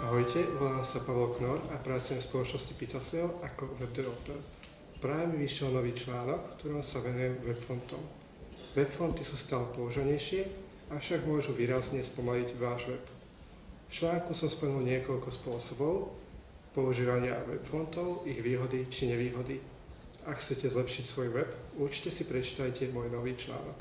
Ahojte, volám sa Pavel Knor a pracujem v spoločnosti Pizzaseo ako web developer. Práve mi vyšiel nový článok, v ktorom sa venujem webfontom. Webfonty sú stále použanejšie, avšak môžu výrazne spomaliť váš web. V článku som spomenul niekoľko spôsobov používania webfontov, ich výhody či nevýhody. Ak chcete zlepšiť svoj web, určite si prečítajte môj nový článok.